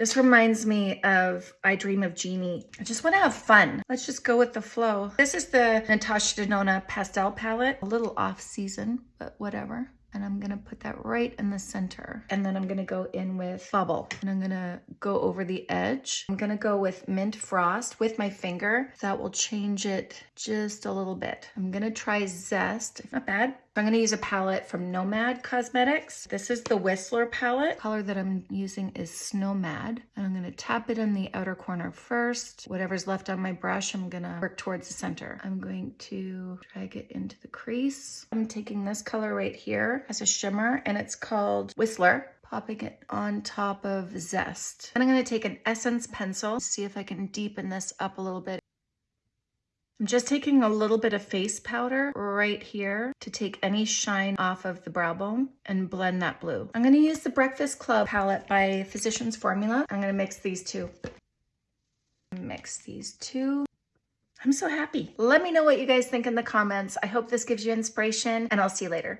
This reminds me of I Dream of Jeannie. I just want to have fun. Let's just go with the flow. This is the Natasha Denona Pastel Palette. A little off season, but whatever and I'm gonna put that right in the center. And then I'm gonna go in with Bubble and I'm gonna go over the edge. I'm gonna go with Mint Frost with my finger. That will change it just a little bit. I'm gonna try Zest, not bad. I'm gonna use a palette from Nomad Cosmetics. This is the Whistler palette. color that I'm using is Snowmad. And I'm gonna tap it in the outer corner first. Whatever's left on my brush, I'm gonna work towards the center. I'm going to drag it into the crease. I'm taking this color right here as a shimmer and it's called Whistler popping it on top of Zest. And I'm gonna take an Essence pencil, see if I can deepen this up a little bit. I'm just taking a little bit of face powder right here to take any shine off of the brow bone and blend that blue. I'm gonna use the Breakfast Club palette by Physicians Formula. I'm gonna mix these two. Mix these two. I'm so happy. Let me know what you guys think in the comments. I hope this gives you inspiration and I'll see you later.